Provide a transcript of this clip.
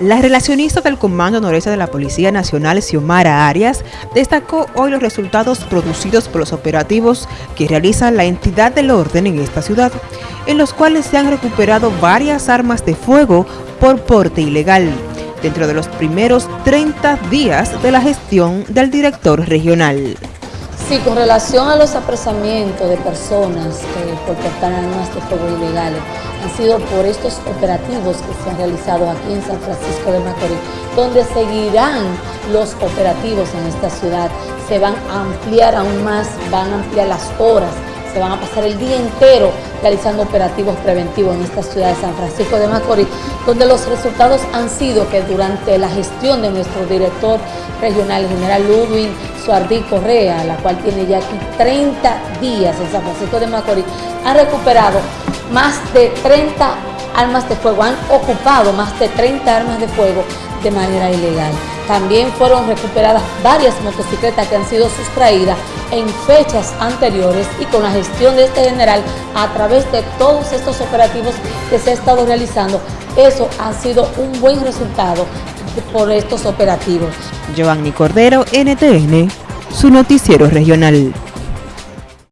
La relacionista del Comando Noreste de la Policía Nacional, Xiomara Arias, destacó hoy los resultados producidos por los operativos que realiza la entidad del orden en esta ciudad, en los cuales se han recuperado varias armas de fuego por porte ilegal, dentro de los primeros 30 días de la gestión del director regional. Sí, con relación a los apresamientos de personas por portar armas de fuego ilegales, han sido por estos operativos que se han realizado aquí en San Francisco de Macorís, donde seguirán los operativos en esta ciudad, se van a ampliar aún más, van a ampliar las horas, se van a pasar el día entero realizando operativos preventivos en esta ciudad de San Francisco de Macorís, donde los resultados han sido que durante la gestión de nuestro director regional, el general Ludwig Suardí Correa, la cual tiene ya aquí 30 días en San Francisco de Macorís, ha recuperado más de 30 armas de fuego, han ocupado más de 30 armas de fuego de manera ilegal. También fueron recuperadas varias motocicletas que han sido sustraídas en fechas anteriores y con la gestión de este general a través de todos estos operativos que se ha estado realizando, eso ha sido un buen resultado por estos operativos. Giovanni Cordero, NTN, su noticiero regional.